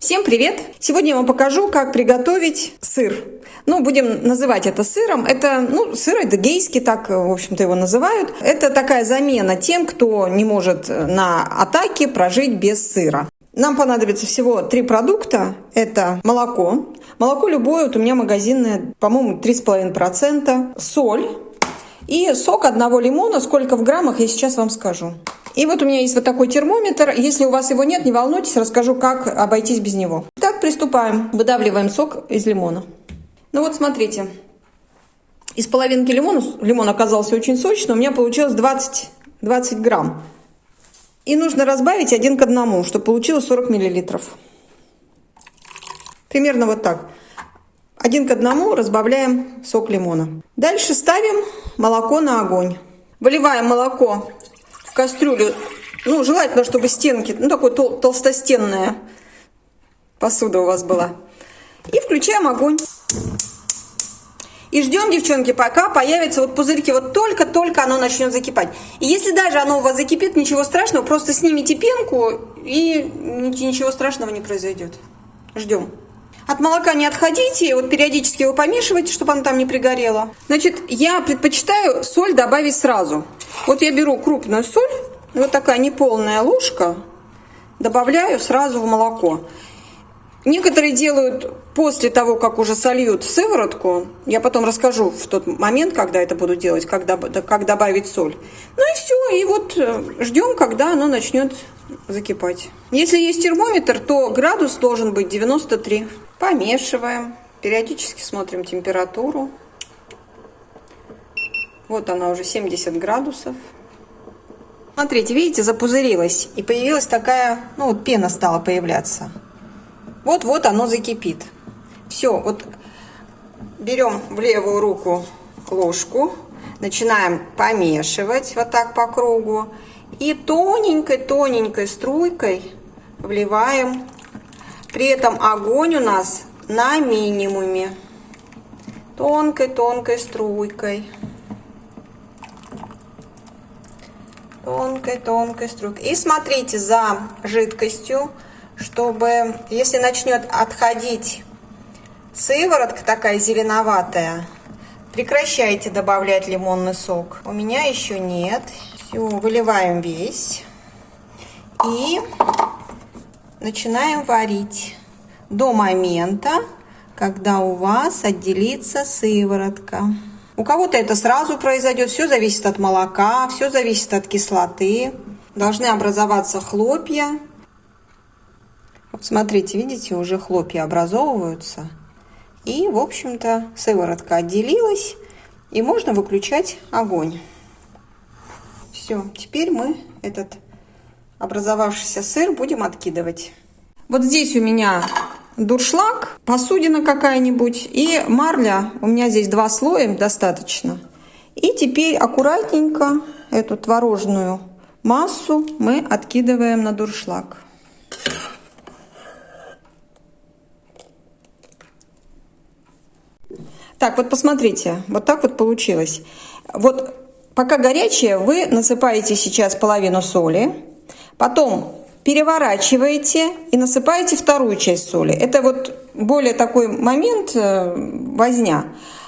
Всем привет! Сегодня я вам покажу, как приготовить сыр. Ну, будем называть это сыром. Это, ну, сыр эдегейский, так, в общем-то, его называют. Это такая замена тем, кто не может на атаке прожить без сыра. Нам понадобится всего три продукта. Это молоко. Молоко любое, вот у меня магазинное, по-моему, 3,5%. Соль. И сок одного лимона. Сколько в граммах, я сейчас вам скажу. И вот у меня есть вот такой термометр. Если у вас его нет, не волнуйтесь, расскажу, как обойтись без него. Так, приступаем. Выдавливаем сок из лимона. Ну вот, смотрите. Из половинки лимона, лимон оказался очень сочный, у меня получилось 20, 20 грамм. И нужно разбавить один к одному, чтобы получилось 40 миллилитров. Примерно вот так. Один к одному разбавляем сок лимона. Дальше ставим молоко на огонь. Выливаем молоко кастрюлю, ну, желательно, чтобы стенки, ну, такой тол толстостенная посуда у вас была. И включаем огонь. И ждем, девчонки, пока появятся вот пузырьки. Вот только-только оно начнет закипать. И если даже оно у вас закипит, ничего страшного, просто снимите пенку, и ничего страшного не произойдет. Ждем. От молока не отходите, вот периодически его помешивайте, чтобы оно там не пригорело. Значит, я предпочитаю соль добавить сразу. Вот я беру крупную соль, вот такая неполная ложка, добавляю сразу в молоко. Некоторые делают после того, как уже сольют сыворотку. Я потом расскажу в тот момент, когда это буду делать, как, как добавить соль. Ну и все, и вот э, ждем, когда оно начнет закипать. Если есть термометр, то градус должен быть 93. Помешиваем, периодически смотрим температуру. Вот она уже 70 градусов. Смотрите, видите, запузырилась. И появилась такая, ну вот пена стала появляться. Вот-вот оно закипит. Все, вот берем в левую руку ложку, начинаем помешивать вот так по кругу. И тоненькой-тоненькой струйкой вливаем. При этом огонь у нас на минимуме. Тонкой-тонкой струйкой. тонкой-тонкой струйкой. И смотрите за жидкостью, чтобы, если начнет отходить сыворотка такая зеленоватая, прекращайте добавлять лимонный сок. У меня еще нет. Все, выливаем весь. И начинаем варить до момента, когда у вас отделится сыворотка. У кого-то это сразу произойдет, все зависит от молока, все зависит от кислоты. Должны образоваться хлопья. Вот смотрите, видите, уже хлопья образовываются. И, в общем-то, сыворотка отделилась, и можно выключать огонь. Все, теперь мы этот образовавшийся сыр будем откидывать. Вот здесь у меня дуршлаг, посудина какая-нибудь и марля. У меня здесь два слоя достаточно. И теперь аккуратненько эту творожную массу мы откидываем на дуршлаг. Так, вот посмотрите, вот так вот получилось. Вот пока горячее, вы насыпаете сейчас половину соли, потом переворачиваете и насыпаете вторую часть соли. Это вот более такой момент э, возня.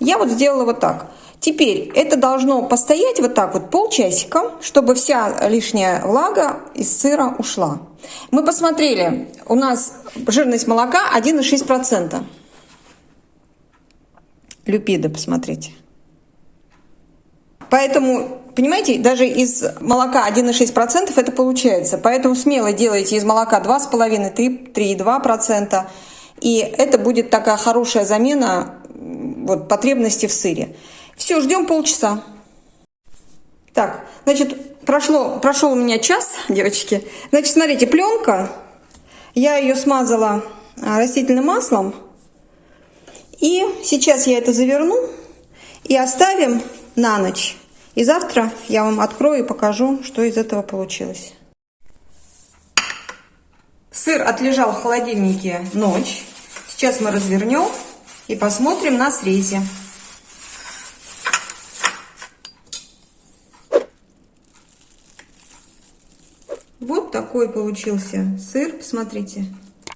Я вот сделала вот так. Теперь это должно постоять вот так вот полчасика, чтобы вся лишняя влага из сыра ушла. Мы посмотрели, у нас жирность молока 1,6%. Люпида, посмотрите. Поэтому Понимаете, даже из молока 1,6% это получается. Поэтому смело делайте из молока 2,5-3,2%. И это будет такая хорошая замена вот, потребности в сыре. Все, ждем полчаса. Так, значит, прошло, прошел у меня час, девочки. Значит, смотрите, пленка. Я ее смазала а, растительным маслом. И сейчас я это заверну и оставим на ночь. И завтра я вам открою и покажу, что из этого получилось. Сыр отлежал в холодильнике ночь. Сейчас мы развернем и посмотрим на срезе. Вот такой получился сыр, посмотрите.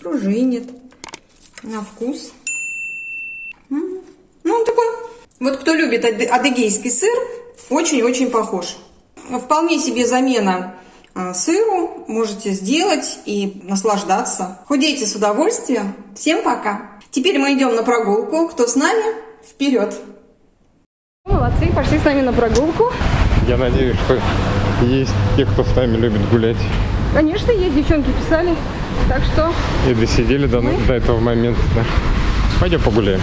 пружинит на вкус. Ну, он такой. Вот кто любит адыгейский сыр, очень-очень похож. Вполне себе замена а, сыру можете сделать и наслаждаться. Худейте с удовольствием. Всем пока! Теперь мы идем на прогулку. Кто с нами? Вперед! Молодцы, пошли с нами на прогулку. Я надеюсь, что есть те, кто с нами любит гулять. Конечно, есть, девчонки писали. Так что... И досидели до, мы... до этого момента. Да. Пойдем погуляем.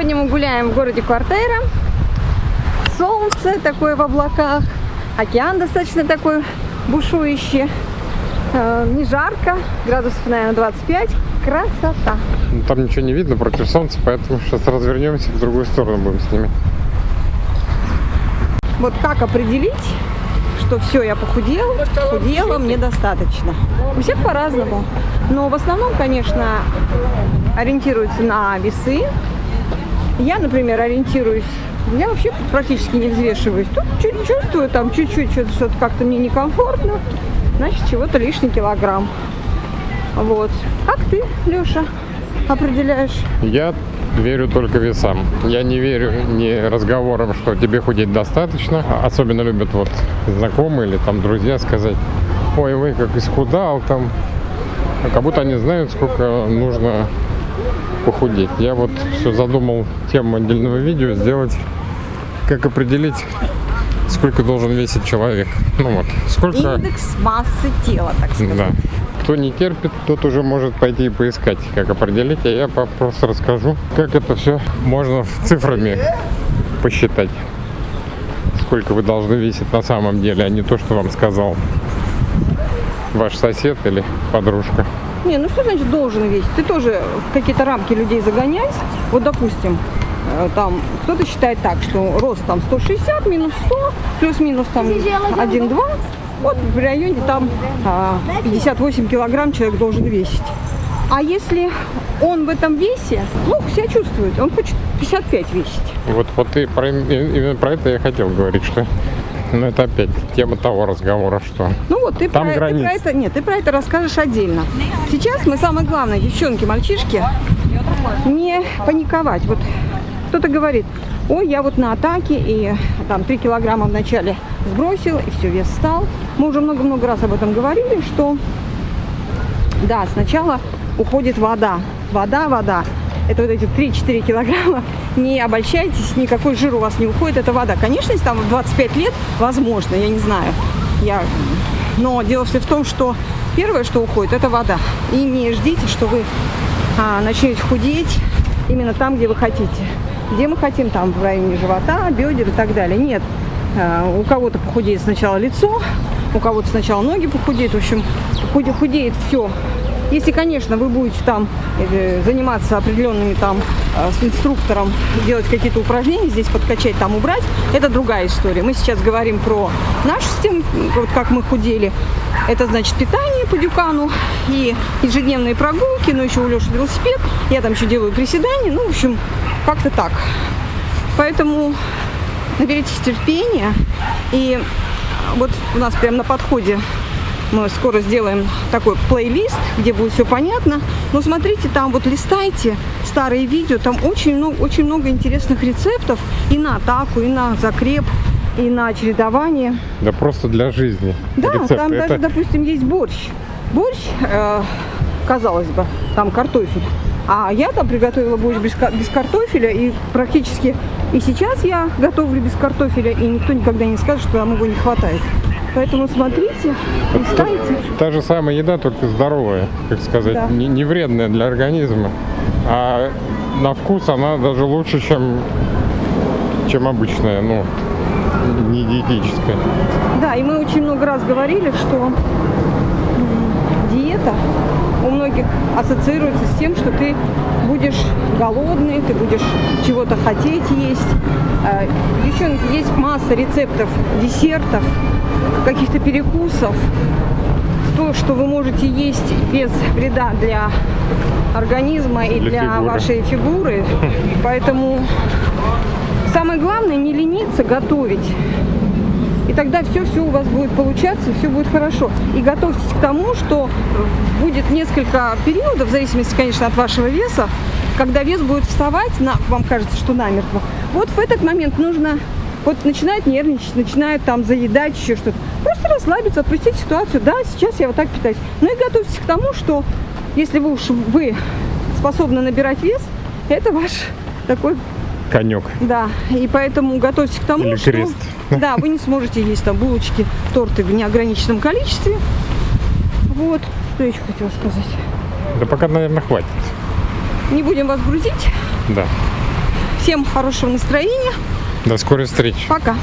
Сегодня мы гуляем в городе Квартейра. Солнце такое в облаках. Океан достаточно такой бушующий. Э, не жарко, градусов, наверное, 25. Красота. Ну, там ничего не видно против солнца, поэтому сейчас развернемся в другую сторону будем снимать. Вот как определить, что все, я похудел, худела, мне достаточно. У всех по-разному. Но в основном, конечно, ориентируются на весы. Я, например, ориентируюсь я вообще практически не взвешиваюсь. Тут чуть чувствую, там чуть-чуть что-то как-то мне некомфортно. Значит, чего-то лишний килограмм. Вот. Как ты, Леша, определяешь? Я верю только весам. Я не верю ни разговорам, что тебе худеть достаточно. Особенно любят вот знакомые или там друзья сказать, ой, вы как исхудал там. Как будто они знают, сколько нужно похудеть. Я вот все задумал тему отдельного видео сделать, как определить, сколько должен весить человек. Ну вот, сколько... Индекс массы тела, так сказать. Да. Кто не терпит, тот уже может пойти и поискать, как определить. А я просто расскажу, как это все можно цифрами посчитать. Сколько вы должны весить на самом деле, а не то, что вам сказал ваш сосед или подружка. Не, ну что значит должен весить? Ты тоже в какие-то рамки людей загонять. Вот, допустим, э, там кто-то считает так, что рост там 160 минус 100, плюс-минус там 1-2. Вот в районе там 58 а, килограмм человек должен весить. А если он в этом весе плохо себя чувствует, он хочет 55 весить. Вот, вот и про, именно про это я хотел говорить, что ну, это опять тема того разговора, что Ну вот, ты, Там про, ты про это, нет, ты про это расскажешь отдельно. Сейчас мы самое главное, девчонки, мальчишки, не паниковать. Вот кто-то говорит, ой, я вот на атаке, и там 3 килограмма вначале сбросил, и все, вес стал. Мы уже много-много раз об этом говорили, что да, сначала уходит вода. Вода, вода это вот эти 3-4 килограмма, не обольщайтесь, никакой жир у вас не уходит, это вода. Конечно, если там в 25 лет, возможно, я не знаю. Я... Но дело все в том, что первое, что уходит, это вода. И не ждите, что вы а, начнете худеть именно там, где вы хотите. Где мы хотим, там в районе живота, бедер и так далее. Нет, а, у кого-то похудеет сначала лицо, у кого-то сначала ноги похудеют. В общем, худеет все если, конечно, вы будете там э, заниматься определенными там э, с инструктором, делать какие-то упражнения, здесь подкачать, там убрать, это другая история. Мы сейчас говорим про нашу систему, вот как мы худели. Это значит питание по дюкану и ежедневные прогулки, ну еще у Леши велосипед, я там еще делаю приседания, ну, в общем, как-то так. Поэтому наберитесь терпения и вот у нас прямо на подходе мы скоро сделаем такой плейлист, где будет все понятно. Но смотрите, там вот листайте старые видео, там очень много, очень много интересных рецептов и на атаку, и на закреп, и на чередование. Да просто для жизни. Да, рецепты. там Это... даже, допустим, есть борщ. Борщ, э, казалось бы, там картофель. А я там приготовила борщ без, без картофеля, и практически и сейчас я готовлю без картофеля, и никто никогда не скажет, что нам его не хватает. Поэтому смотрите, листайте. Та, та же самая еда, только здоровая, как сказать, да. не, не вредная для организма. А на вкус она даже лучше, чем, чем обычная, ну, не диетическая. Да, и мы очень много раз говорили, что диета у многих ассоциируется с тем, что ты будешь голодный, ты будешь чего-то хотеть есть. Э, девчонки, есть масса рецептов десертов, каких-то перекусов, то, что вы можете есть без вреда для организма и для, для фигуры. вашей фигуры. Поэтому самое главное не лениться готовить. И тогда все-все у вас будет получаться, все будет хорошо. И готовьтесь к тому, что будет несколько периодов, в зависимости, конечно, от вашего веса, когда вес будет вставать, на, вам кажется, что намертво. Вот в этот момент нужно, вот начинает нервничать, начинает там заедать, еще что-то. Просто расслабиться, отпустить ситуацию. Да, сейчас я вот так питаюсь. Ну и готовьтесь к тому, что если вы уж вы способны набирать вес, это ваш такой Конек. да, и поэтому готовьтесь к тому, Или что крест. да, вы не сможете есть там булочки, торты в неограниченном количестве. Вот, что еще хотела сказать. Да пока, наверное, хватит. Не будем вас грузить. Да. Всем хорошего настроения. До скорой встречи. Пока.